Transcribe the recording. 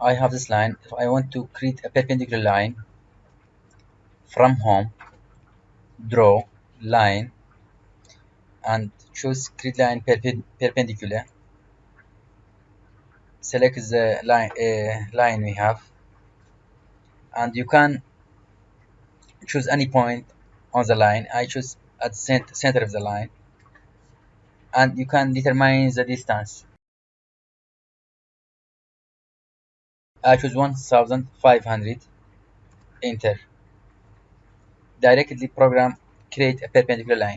I have this line. If I want to create a perpendicular line from home draw line and choose create line perpendicular select the line uh, line we have and you can choose any point on the line. I choose at the center of the line and you can determine the distance I choose 1500 enter directly program create a perpendicular line